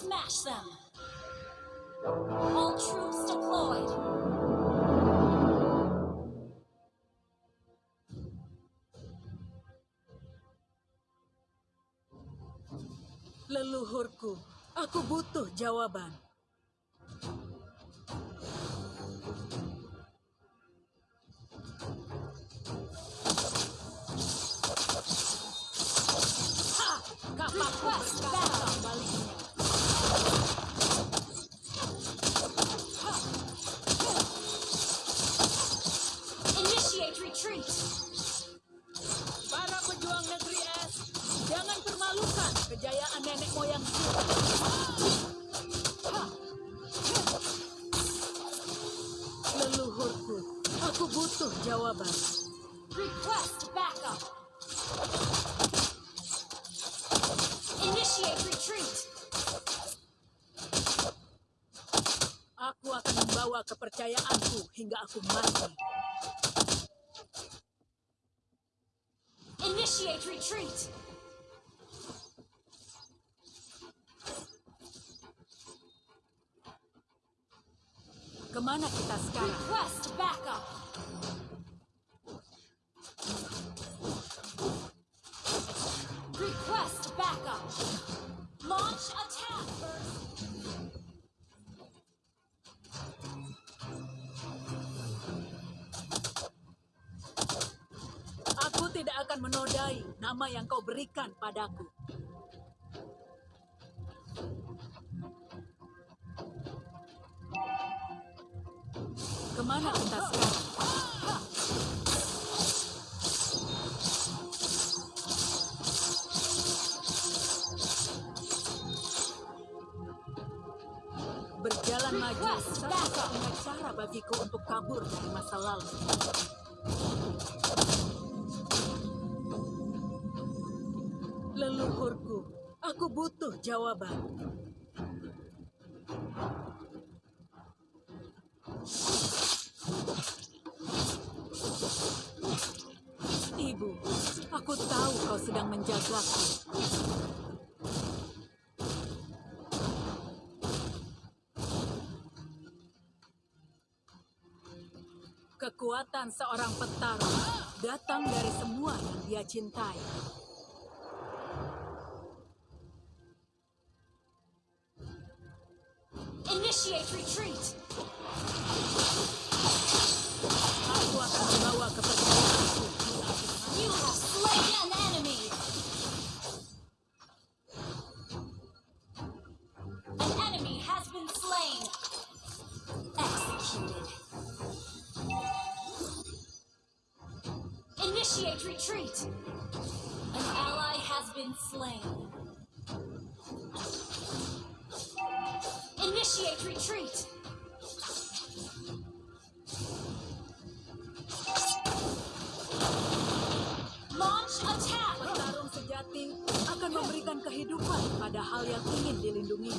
Smash them! All troops deployed! Leluhurku, aku butuh jawaban. Butuh jawaban. Request backup! Initiate retreat! Aku akan membawa kepercayaanku hingga aku mati. Initiate retreat! Ke mana kita sekarang? Request backup! Aku tidak akan menodai nama yang kau berikan padaku. Berjalan maju satu-satunya cara bagiku untuk kabur dari masa lalu. Leluhurku, aku butuh jawaban. Ibu, aku tahu kau sedang menjagaku. Kekuatan seorang petarung datang dari semua yang dia cintai. Initiate retreat! An ally has been slain. Initiate retreat! Launch attack! Petarung sejati akan memberikan kehidupan pada hal yang ingin dilindungi.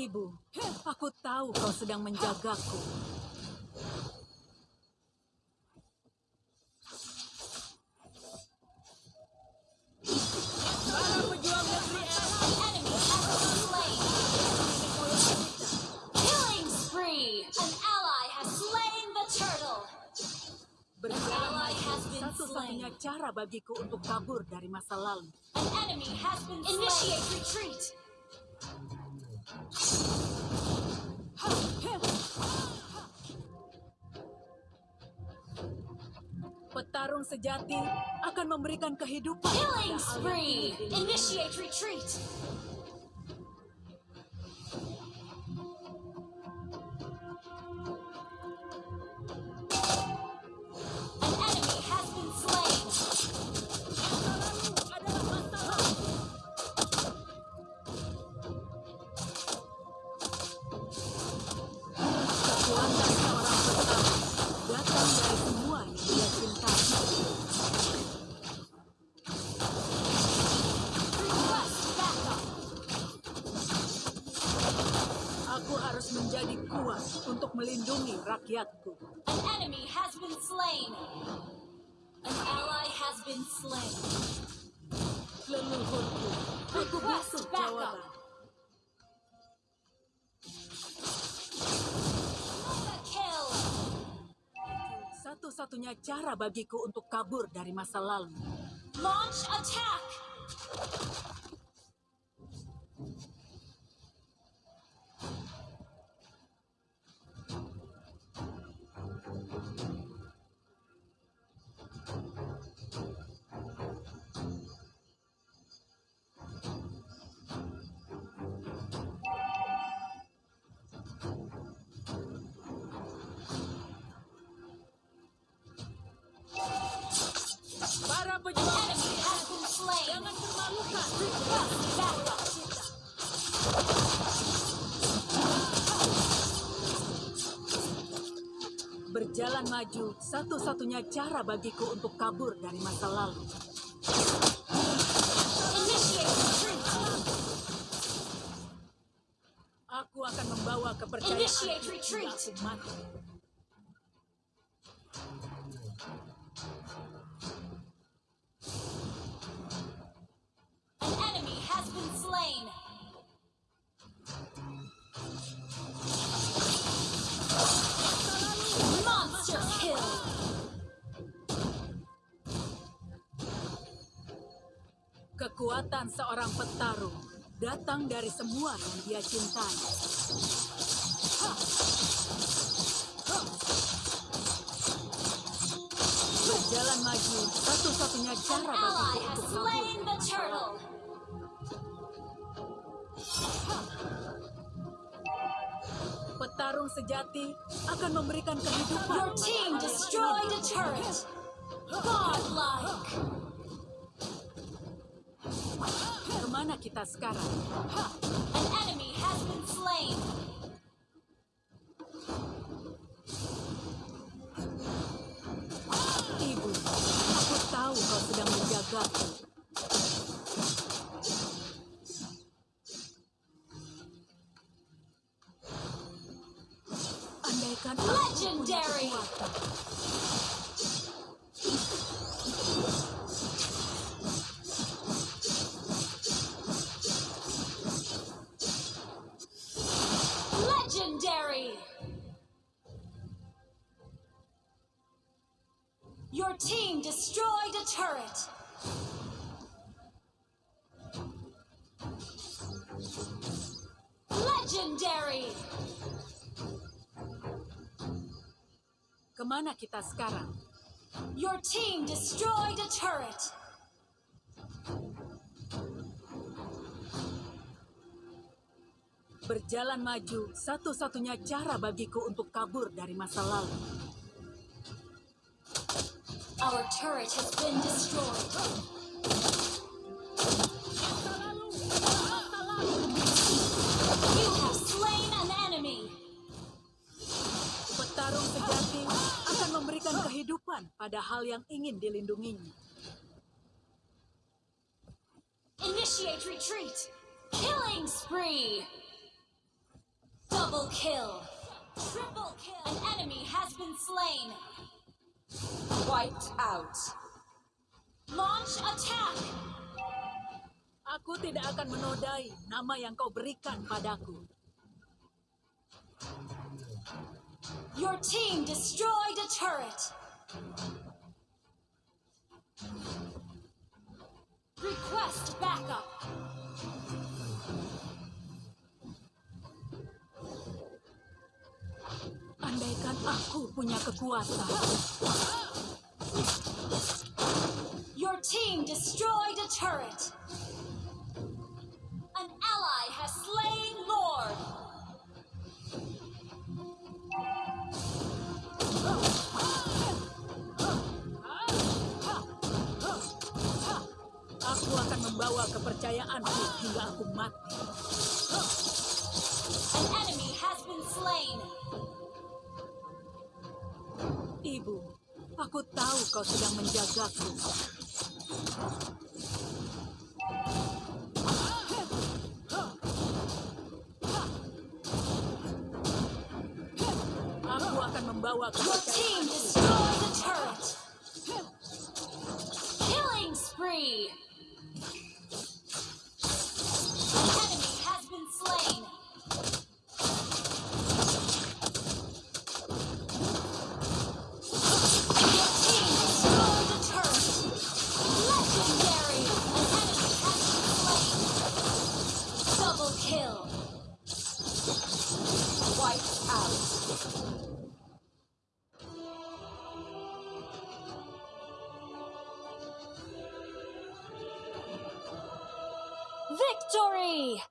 Ibu, aku tahu kau sedang menjagaku. Para pejuang negeri slain! Killing spree! An ally has slain the turtle! satu-satunya slain. cara bagiku untuk kabur dari masa lalu. An enemy has been Initiate retreat! Petarung sejati akan memberikan kehidupan Killing spree! Initiate retreat! Rakyatku. An enemy has been slain. An ally has been slain. Leluhurku, aku butuh backup. jawaban. Satu-satunya cara bagiku untuk kabur dari masa lalu. Launch attack. Berjalan maju, satu-satunya cara bagiku untuk kabur dari masa lalu. Aku akan membawa kepercayaan Initiate Kekuatan seorang petarung datang dari semua yang dia cintai. Berjalan maju, satu-satunya cara bagiku untuk kabur. Petarung sejati akan memberikan kehidupan. Your team destroyed a turret. Godlike. Ke mana kita sekarang? An enemy has been slain. Ibu, aku tahu kau sedang menjagaku. Andaikan. Legendary. Ke mana kita sekarang? Your team destroyed a turret. Berjalan maju, satu-satunya cara bagiku untuk kabur dari masa lalu. Our turret has been destroyed. Kehidupan pada hal yang ingin dilindunginya. Initiate retreat. Killing spree. Double kill. Triple kill. An enemy has been slain. Wiped out. Launch attack. Aku tidak akan menodai nama yang kau berikan padaku. Your team destroyed a turret. Request backup. Andaikan aku punya kekuatan. Your team destroyed a turret. Aku akan membawa kepercayaanku hingga aku mati. An enemy has been slain. Ibu, aku tahu kau sedang menjagaku. membawa Your team kepercayaan. destroyed the turret. Killing spree. Victory!